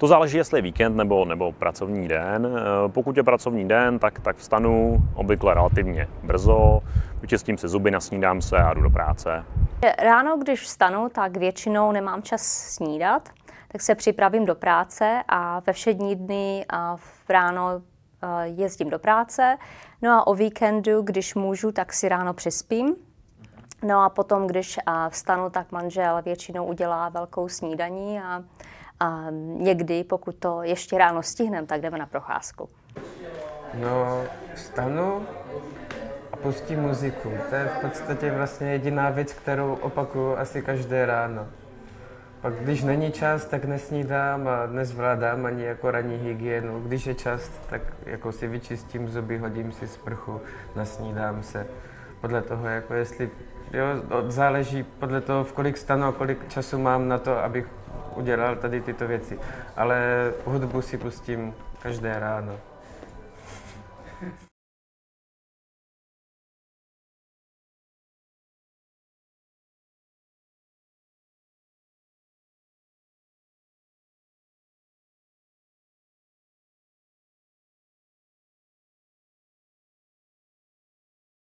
To záleží, jestli je víkend nebo, nebo pracovní den. Eh, Pokud je pracovní den, tak, tak vstanu obvykle relativně brzo, vyčistím si zuby, nasnídám se a jdu do práce. Ráno, když vstanu, tak většinou nemám čas snídat, tak se připravím do práce a ve všední dny a v ráno eh, jezdím do práce. No a o víkendu, když můžu, tak si ráno přespím. No a potom, když vstanu, tak manžel většinou udělá velkou snídaní a, a někdy, pokud to ještě ráno stihneme, tak jdeme na procházku. No, vstanu a pustím muziku. To je v podstatě vlastně jediná věc, kterou opakuju asi každé ráno. Pak když není čas, tak nesnídám a nezvládám ani jako ranní hygienu. Když je čas, tak jako si vyčistím zuby, hodím si sprchu, nasnídám se. Podle toho, jako jestli, jo, záleží podle toho, v kolik stanu a kolik času mám na to, abych udělal tady tyto věci. Ale hudbu si pustím každé ráno.